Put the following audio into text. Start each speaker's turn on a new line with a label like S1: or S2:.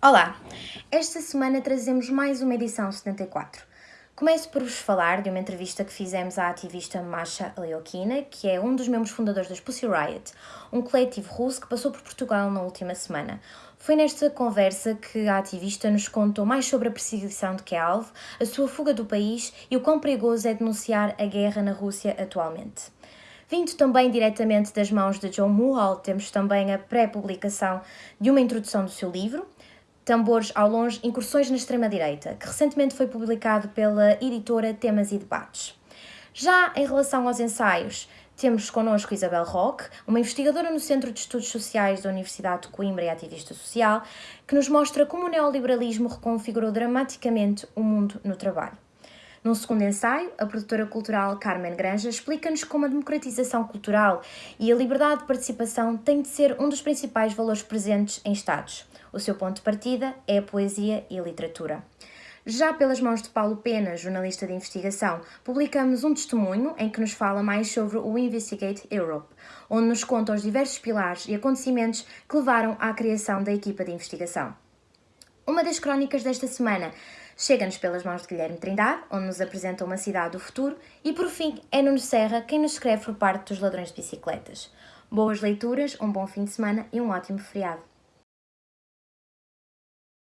S1: Olá! Esta semana trazemos mais uma edição 74. Começo por vos falar de uma entrevista que fizemos à ativista Masha Leokina, que é um dos membros fundadores das Pussy Riot, um coletivo russo que passou por Portugal na última semana. Foi nesta conversa que a ativista nos contou mais sobre a perseguição de que é alvo, a sua fuga do país e o quão perigoso é denunciar a guerra na Rússia atualmente. Vindo também diretamente das mãos de John Mulhall, temos também a pré-publicação de uma introdução do seu livro, Tambores ao Longe, Incursões na Extrema-Direita, que recentemente foi publicado pela editora Temas e Debates. Já em relação aos ensaios, temos connosco Isabel Roque, uma investigadora no Centro de Estudos Sociais da Universidade de Coimbra e ativista social, que nos mostra como o neoliberalismo reconfigurou dramaticamente o mundo no trabalho. Num segundo ensaio, a produtora cultural Carmen Granja explica-nos como a democratização cultural e a liberdade de participação têm de ser um dos principais valores presentes em Estados. O seu ponto de partida é a poesia e a literatura. Já pelas mãos de Paulo Pena, jornalista de investigação, publicamos um testemunho em que nos fala mais sobre o Investigate Europe, onde nos conta os diversos pilares e acontecimentos que levaram à criação da equipa de investigação. Uma das crónicas desta semana chega-nos pelas mãos de Guilherme Trindade, onde nos apresenta uma cidade do futuro, e por fim é Nuno Serra quem nos escreve por parte dos ladrões de bicicletas. Boas leituras, um bom fim de semana e um ótimo feriado.